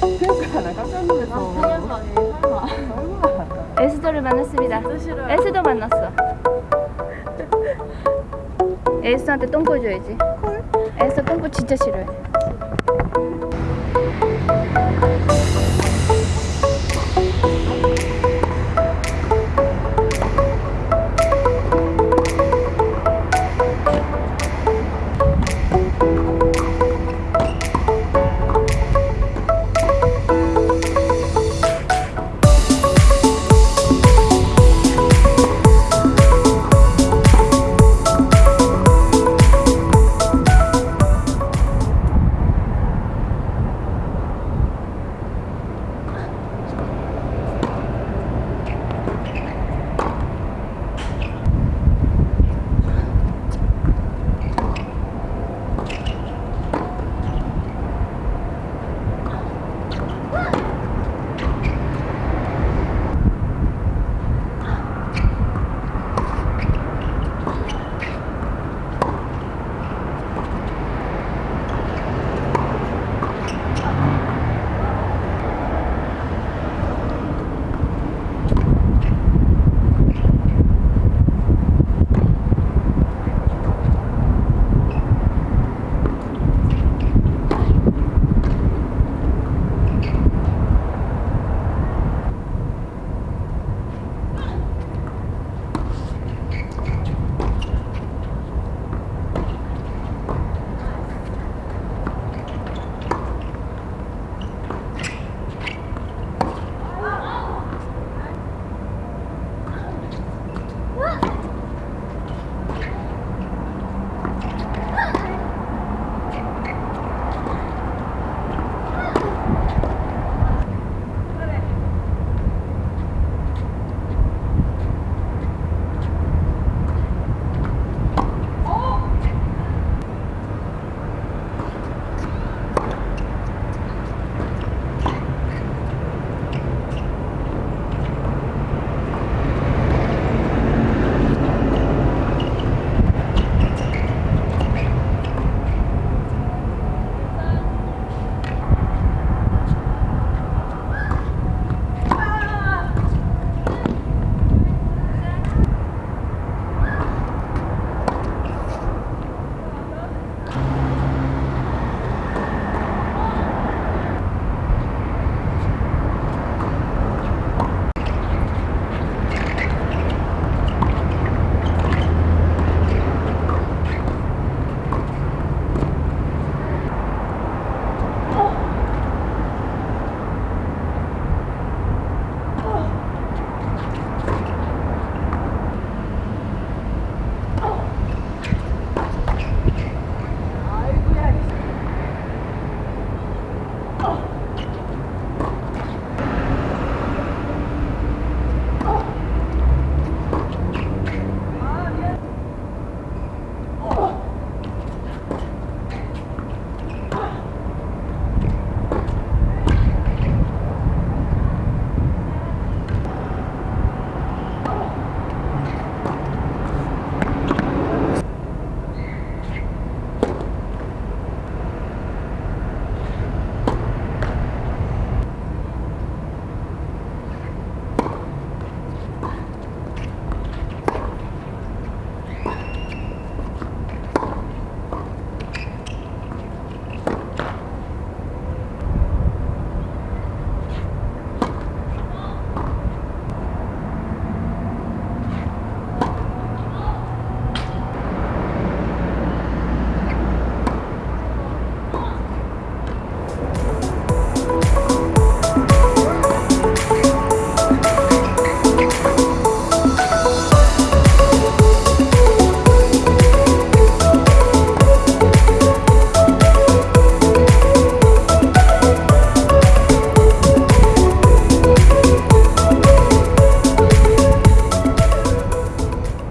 그러니까 나 깜짝 놀랐어. 아니에요 설마 설마. 에스더를 만났습니다. 에스더 만났어. 에스더한테 똥꼬 줘야지. 에스더 똥꼬 진짜 싫어해.